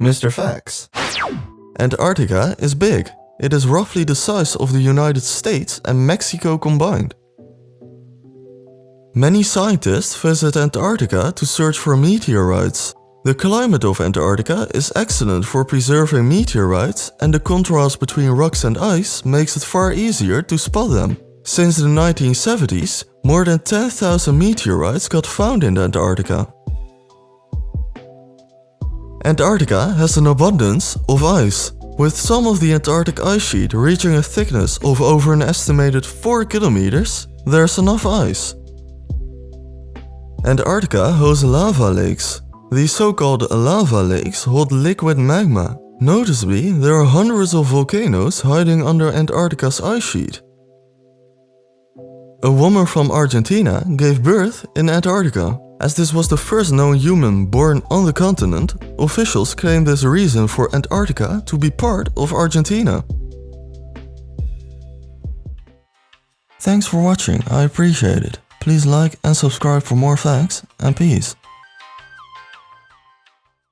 Mr. Facts. Antarctica is big. It is roughly the size of the United States and Mexico combined. Many scientists visit Antarctica to search for meteorites. The climate of Antarctica is excellent for preserving meteorites and the contrast between rocks and ice makes it far easier to spot them. Since the 1970s, more than 10,000 meteorites got found in Antarctica. Antarctica has an abundance of ice, with some of the Antarctic ice sheet reaching a thickness of over an estimated 4 kilometers, there's enough ice. Antarctica hosts lava lakes. These so-called lava lakes hold liquid magma. Noticeably, there are hundreds of volcanoes hiding under Antarctica's ice sheet. A woman from Argentina gave birth in Antarctica. As this was the first known human born on the continent, officials claim this reason for Antarctica to be part of Argentina. Thanks for watching, I appreciate it. Please like and subscribe for more facts and peace.